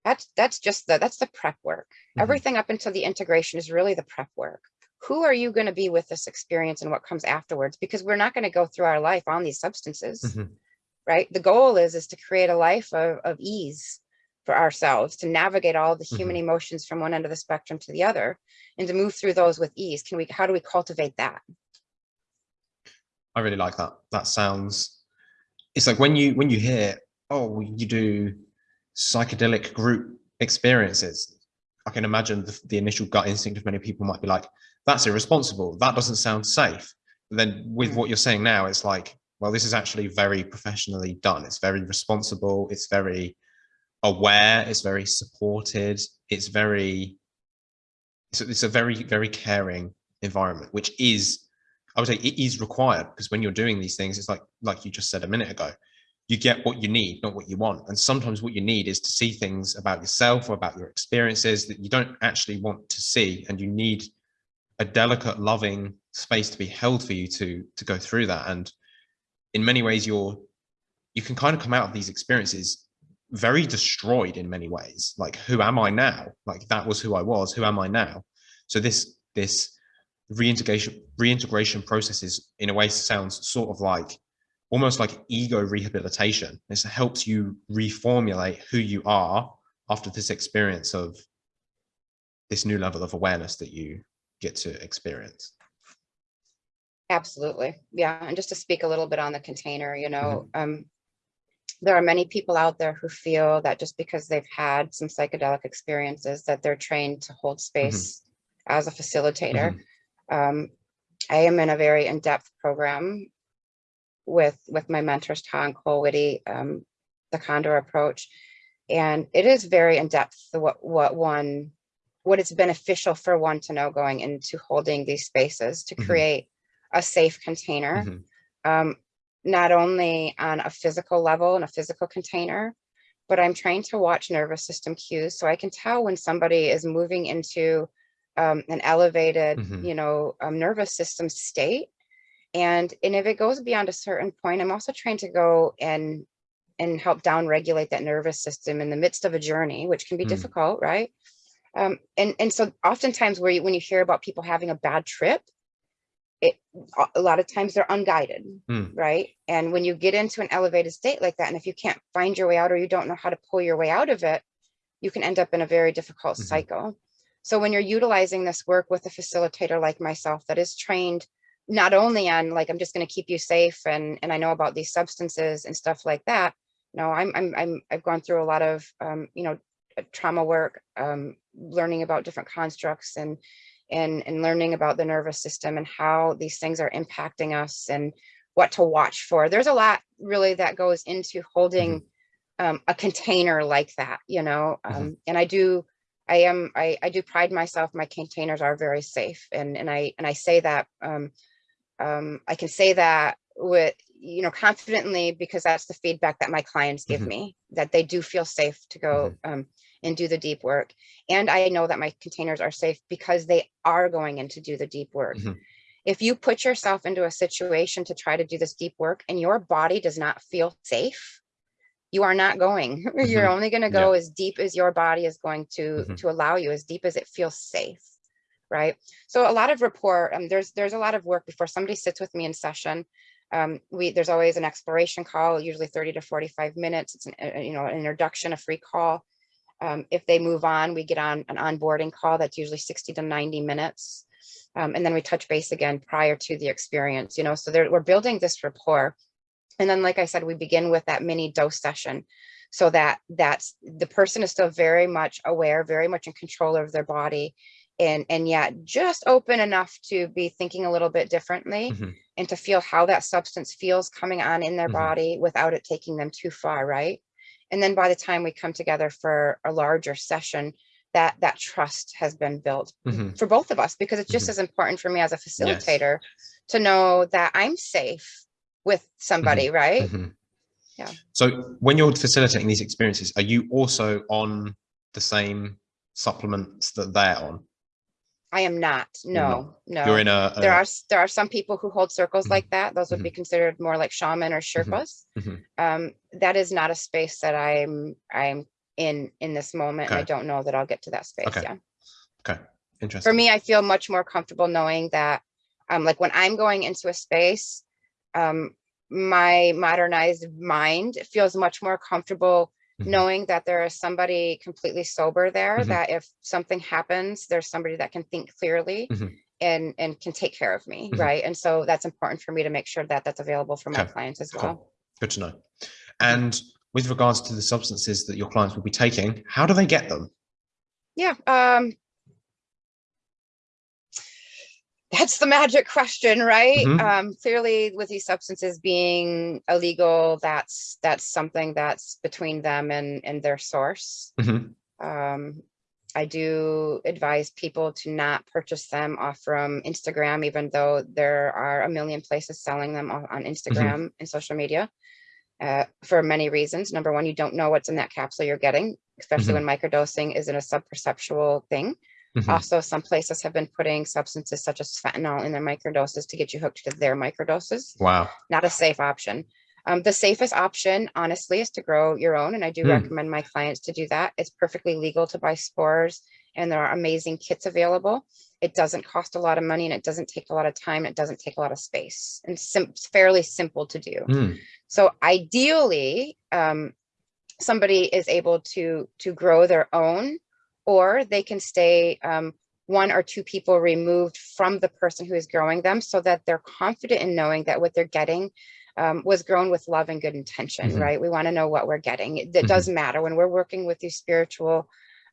that's that's just the that's the prep work. Mm-hmm. Everything up until the integration is really the prep work. Who are you going to be with this experience and what comes afterwards? Because we're not going to go through our life on these substances, mm-hmm. right? The goal is is to create a life of, of ease for ourselves to navigate all the human mm -hmm. emotions from one end of the spectrum to the other and to move through those with ease can we how do we cultivate that i really like that. That sounds it's like when you when you hear oh you do psychedelic group experiences i can imagine the, the initial gut instinct of many people might be like that's irresponsible. That doesn't sound safe. But then with mm. what you're saying now it's like well this is actually very professionally done. It's very responsible. It's very aware, it's very supported, it's very, it's, it's a very, very caring environment, which is, I would say it is required because when you're doing these things, it's like, like you just said a minute ago, you get what you need, not what you want. And sometimes what you need is to see things about yourself or about your experiences that you don't actually want to see. And you need a delicate, loving space to be held for you to, to go through that. And in many ways, you're, you can kind of come out of these experiences very destroyed in many ways like who am i now like that was who i was who am i now so this this reintegration reintegration processes in a way sounds sort of like almost like ego rehabilitation this helps you reformulate who you are after this experience of this new level of awareness that you get to experience absolutely yeah and just to speak a little bit on the container you know mm -hmm. um there are many people out there who feel that just because they've had some psychedelic experiences that they're trained to hold mm-hmm. space mm -hmm. as a facilitator. Mm -hmm. Um, I am in a very in-depth program with with my mentors, Tom Colwitty, um, the Condor approach. And it is very in-depth what what one what it's beneficial for one to know going into holding these spaces to mm-hmm. create mm -hmm. a safe container. Mm-hmm. Um, not only on a physical level in a physical container, but I'm trying to watch nervous system cues so I can tell when somebody is moving into um, an elevated, mm -hmm. you know, um, nervous system state. And, and if it goes beyond a certain point, I'm also trying to go and and help down regulate that nervous system in the midst of a journey, which can be mm. difficult, right? Um, and, and so oftentimes where you, when you hear about people having a bad trip, it a lot of times they're unguided mm. right and when you get into an elevated state like that and if you can't find your way out or you don't know how to pull your way out of it you can end up in a very difficult mm -hmm. cycle so when you're utilizing this work with a facilitator like myself that is trained not only on like i'm just going to keep you safe and and i know about these substances and stuff like that no, I'm, I'm, I'm, I've gone through a lot of, um, you know, uh, trauma work, um, learning about different constructs and, and, and learning about the nervous system and how these things are impacting us and what to watch for. There's a lot really that goes into holding um, a container like that, you know, um, Mhm. and I do, I am, I, I do pride myself, my containers are very safe. And, and I, and I say that, um, um, I can say that with, you know, confidently because that's the feedback that my clients give Mhm. me, that they do feel safe to go um, and do the deep work. And I know that my containers are safe because they are going in to do the deep work. Mhm. If you put yourself into a situation to try to do this deep work and your body does not feel safe, you are not going. You're Mhm. only going to go as deep as your body is going to Mhm. to allow you, as deep as it feels safe, right? So a lot of rapport. Um, there's there's a lot of work before somebody sits with me in session. Um, we there's always an exploration call, usually 30 to 45 minutes. It's an uh, you know an introduction, a free call. Um, if they move on, we get on an onboarding call that's usually 60 to 90 minutes. Um, and then we touch base again prior to the experience, you know, so we're building this rapport. And then, like I said, we begin with that mini dose session so that that's the person is still very much aware, very much in control of their body and, and yet just open enough to be thinking a little bit differently Mhm. and to feel how that substance feels coming on in their Mhm. body without it taking them too far, right? And then by the time we come together for a larger session, that that trust has been built Mhm. for both of us because it's just Mhm. as important for me as a facilitator to know that I'm safe with somebody, right? Mhm. Yeah. So when you're facilitating these experiences, are you also on the same supplements that they're on? I am not. No, no. You're in a, a there are there are some people who hold circles like that. Those would be considered more like shaman or Sherpas. Mhm. Um, that is not a space that I'm I'm in in this moment, and I don't know that I'll get to that space. Okay. Yeah. okay. Interesting. For me, I feel much more comfortable knowing that, um, like when I'm going into a space, um, my modernized mind feels much more comfortable Mhm. knowing that there is somebody completely sober there Mhm. that if something happens there's somebody that can think clearly Mhm. and and can take care of me Mhm. right and so that's important for me to make sure that that's available for my Okay. clients as well Cool. Good to know. And with regards to the substances that your clients will be taking, how do they get them? yeah um that's the magic question right Mhm. um clearly with these substances being illegal that's that's something that's between them and and their source Mhm. um, I do advise people to not purchase them off from Instagram, even though there are a million places selling them on on Instagram and social media. Uh, for many reasons. Number one, you don't know what's in that capsule you're getting, especially when microdosing isn't a subperceptual thing. Mhm. Also, some places have been putting substances such as fentanyl in their microdoses to get you hooked to their microdoses Wow. not a safe option. Um, the safest option, honestly, is to grow your own. And I do Hmm. recommend my clients to do that. It's perfectly legal to buy spores and there are amazing kits available. It doesn't cost a lot of money and it doesn't take a lot of time. It doesn't take a lot of space and sim- it's fairly simple to do. Mm. So ideally, um, somebody is able to to grow their own, or they can stay um, one or two people removed from the person who is growing them, so that they're confident in knowing that what they're getting um, was grown with love and good intention. Mhm. Right? We want to know what we're getting. It, it does matter when we're working with these spiritual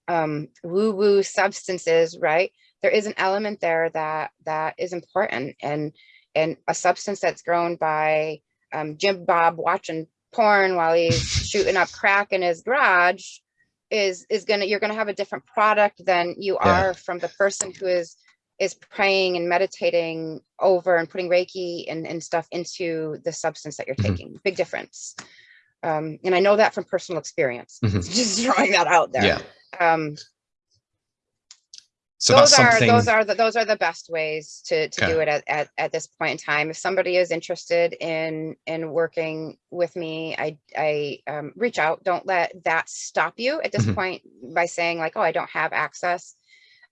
um, woo-woo substances. Right? There is an element there that that is important, and and a substance that's grown by um, Jim Bob watching porn while he's shooting up crack in his garage is is gonna you're gonna have a different product than you Yeah. are from the person who is is praying and meditating over and putting Reiki and, and stuff into the substance that you're Mhm. taking. Big difference. Um, and I know that from personal experience. Mhm. Just throwing that out there. Yeah. Um, So those that's are something. those are the those are the best ways to to Okay. do it at, at at this point in time if somebody is interested in in working with me i i um, reach out don't let that stop you at this Mhm. point by saying like oh i don't have access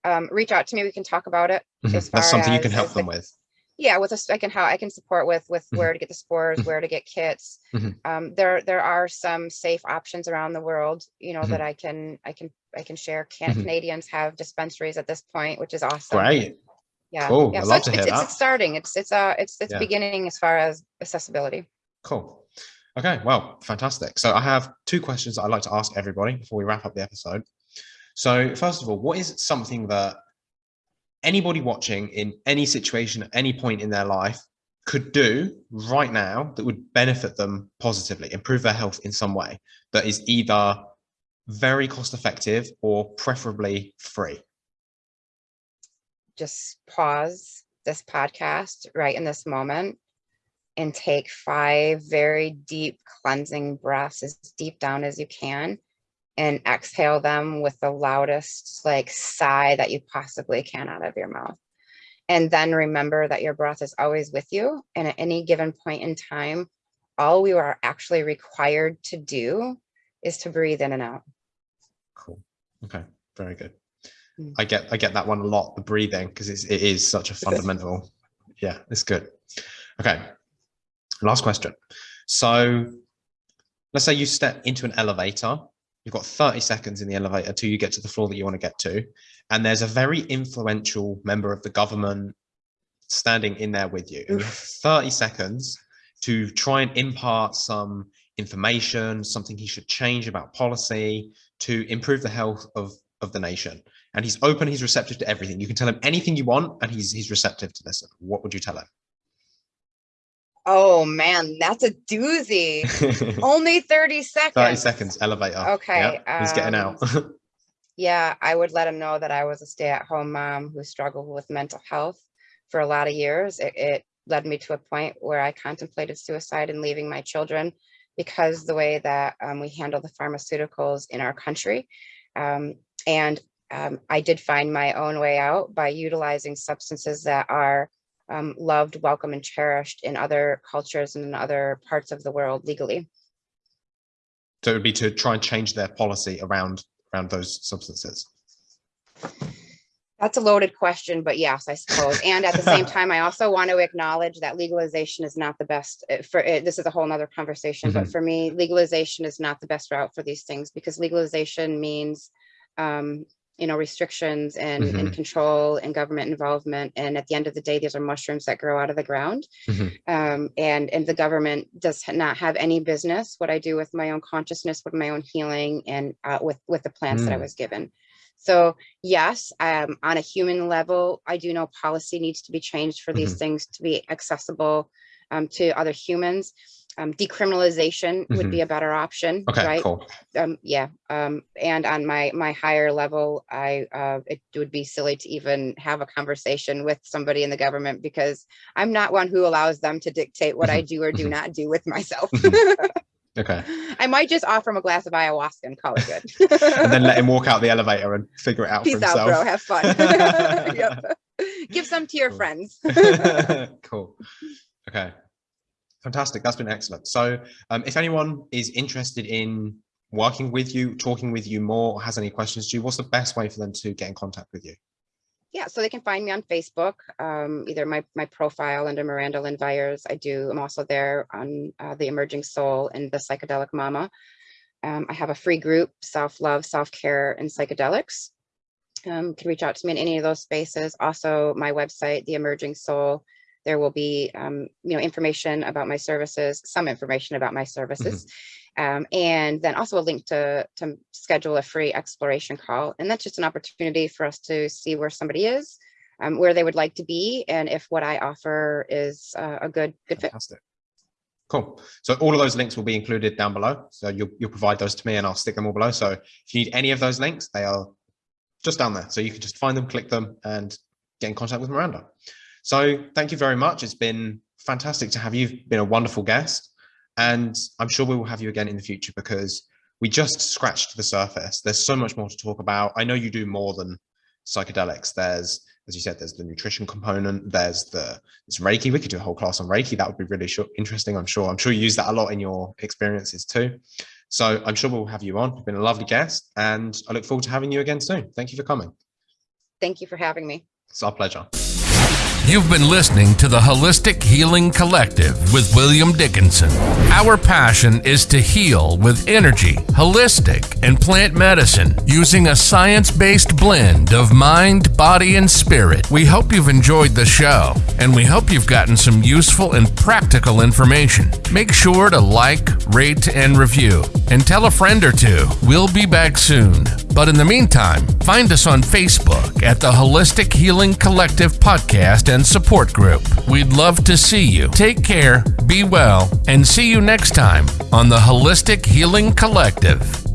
um, reach out to me we can talk about it Mhm. as That's something you can help them the- with. Yeah with us i can how i can support with with Mhm. where to get the spores Mhm. where to get kits Mhm. um, there there are some safe options around the world you know that i can i can i can share can canadians have dispensaries at this point which is awesome right yeah Cool. yeah I'd so it's, it's, it's, starting it's it's uh it's it's Yeah. beginning as far as accessibility Cool. Okay, well, fantastic. So I have two questions that I'd like to ask everybody before we wrap up the episode. So first of all, what is something that anybody watching in any situation at any point in their life could do right now that would benefit them positively, improve their health in some way that is either very cost effective or preferably free? Just pause this podcast right in this moment and take five very deep cleansing breaths as deep down as you can and exhale them with the loudest like sigh that you possibly can out of your mouth. And then remember that your breath is always with you. And at any given point in time, all we are actually required to do is to breathe in and out. Cool. Okay. Very good. Mm. I get I get that one a lot, the breathing, because it is such a fundamental. yeah, it's good. Okay. Last question. So let's say you step into an elevator You've got 30 seconds in the elevator till you get to the floor that you want to get to. And there's a very influential member of the government standing in there with you. You have 30 seconds to try and impart some information, something he should change about policy to improve the health of, of the nation. And he's open, he's receptive to everything. You can tell him anything you want and he's, he's receptive to listen. What would you tell him? Oh man, that's a doozy. Only 30 seconds. 30 seconds, elevator. Okay. Yeah, he's getting out. Um, yeah, I would let him know that I was a stay at home mom who struggled with mental health for a lot of years. It, it led me to a point where I contemplated suicide and leaving my children because the way that um, we handle the pharmaceuticals in our country. Um, and um, I did find my own way out by utilizing substances that are um, loved, welcome, and cherished in other cultures and in other parts of the world legally. So it would be to try and change their policy around around those substances. That's a loaded question, but yes, I suppose. And at the same time, I also want to acknowledge that legalization is not the best uh, for it. This is a whole nother conversation, mm -hmm. but mm-hmm. for me, legalization is not the best route for these things because legalization means um, you know, restrictions and, mm -hmm. and mm-hmm. control and government involvement. And at the end of the day, these are mushrooms that grow out of the ground. Mm -hmm. um, and, and the government does not have any business what I do with my own consciousness, with my own healing and uh, with, with the plants mm. that I mm. was given. So yes, um, on a human level, I do know policy needs to be changed for these -hmm. things to be accessible um, to other humans um, decriminalization would be mm-hmm. a better option. Okay, right? cool. Um, yeah. Um, and on my my higher level, I uh, it would be silly to even have a conversation with somebody in the government because I'm not one who allows them to dictate what I mm-hmm. do or do mm-hmm. not do with myself. okay. I might just offer him a glass of ayahuasca and call it good. and then let him walk out the elevator and figure it out Peace for himself. out, bro. Have fun. yep. Give some to your cool. friends. cool. Okay. Fantastic. That's been excellent. So um, if anyone is interested in working with you, talking with you more, or has any questions to you, what's the best way for them to get in contact with you? Yeah, so they can find me on Facebook, um, either my, my profile under Miranda Lynn Vyers. I do, I'm also there on uh, the Emerging Soul and the Psychedelic Mama. Um, I have a free group, Self-Love, Self-Care, and Psychedelics. Um, can reach out to me in any of those spaces. Also, my website, The Emerging Soul, there will be, um, you know, information about my services, some information about my services, mm -hmm. um, and then also a link to, to schedule a free exploration call. And that's just an opportunity for us to see where somebody is, um, where they would like to be, and if what I offer is uh, a good, good Fantastic. fit. Cool. So all of those links will be included down below. So you'll, you'll provide those to me and I'll stick them all below. So if you need any of those links, they are just down there. So you can just find them, click them and get in contact with Miranda. So thank you very much. It's been fantastic to have you. You've been a wonderful guest. And I'm sure we will have you again in the future because we just scratched the surface. There's so much more to talk about. I know you do more than psychedelics. There's, as you said, there's the nutrition component. There's the there's Reiki. We could do a whole class on Reiki. That would be really interesting. I'm sure. I'm sure you use that a lot in your experiences too. So I'm sure we'll have you on. You've been a lovely guest, and I look forward to having you again soon. Thank you for coming. Thank you for having me. It's our pleasure. You've been listening to the Holistic Healing Collective with William Dickinson. Our passion is to heal with energy, holistic, and plant medicine using a science based blend of mind, body, and spirit. We hope you've enjoyed the show, and we hope you've gotten some useful and practical information. Make sure to like, rate, and review, and tell a friend or two. We'll be back soon. But in the meantime, find us on Facebook at the Holistic Healing Collective Podcast and Support Group. We'd love to see you. Take care, be well, and see you next time on the Holistic Healing Collective.